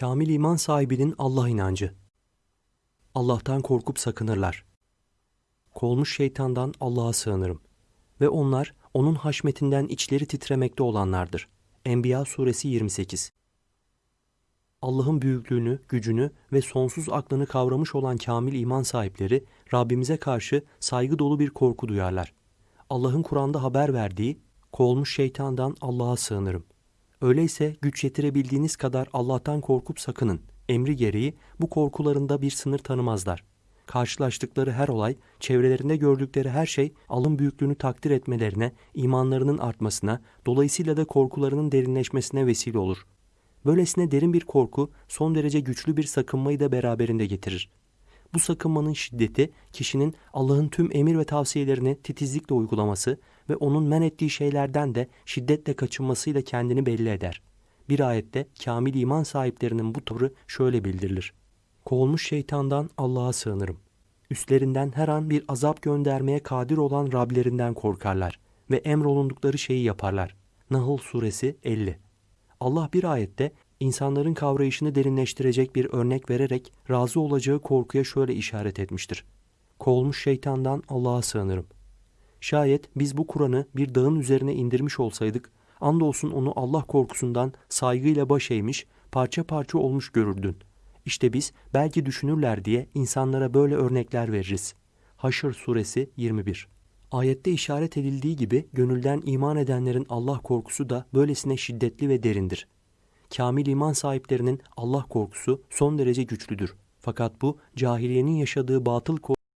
Kamil iman sahibinin Allah inancı. Allah'tan korkup sakınırlar. Kolmuş şeytandan Allah'a sığınırım. Ve onlar onun haşmetinden içleri titremekte olanlardır. Enbiya suresi 28 Allah'ın büyüklüğünü, gücünü ve sonsuz aklını kavramış olan kamil iman sahipleri Rabbimize karşı saygı dolu bir korku duyarlar. Allah'ın Kur'an'da haber verdiği, kovulmuş şeytandan Allah'a sığınırım. Öyleyse güç yetirebildiğiniz kadar Allah'tan korkup sakının. Emri gereği bu korkularında bir sınır tanımazlar. Karşılaştıkları her olay, çevrelerinde gördükleri her şey alın büyüklüğünü takdir etmelerine, imanlarının artmasına, dolayısıyla da korkularının derinleşmesine vesile olur. Böylesine derin bir korku son derece güçlü bir sakınmayı da beraberinde getirir. Bu sakınmanın şiddeti kişinin Allah'ın tüm emir ve tavsiyelerini titizlikle uygulaması ve onun men ettiği şeylerden de şiddetle kaçınmasıyla kendini belli eder. Bir ayette kamil iman sahiplerinin bu tavrı şöyle bildirilir. Kovulmuş şeytandan Allah'a sığınırım. Üstlerinden her an bir azap göndermeye kadir olan Rablerinden korkarlar ve emrolundukları şeyi yaparlar. Nahl suresi 50 Allah bir ayette insanların kavrayışını derinleştirecek bir örnek vererek razı olacağı korkuya şöyle işaret etmiştir. Kovulmuş şeytandan Allah'a sığınırım. Şayet biz bu Kur'an'ı bir dağın üzerine indirmiş olsaydık, andolsun onu Allah korkusundan saygıyla baş eğmiş, parça parça olmuş görürdün. İşte biz belki düşünürler diye insanlara böyle örnekler veririz. Haşr suresi 21 Ayette işaret edildiği gibi gönülden iman edenlerin Allah korkusu da böylesine şiddetli ve derindir. Kamil iman sahiplerinin Allah korkusu son derece güçlüdür. Fakat bu cahiliyenin yaşadığı batıl korku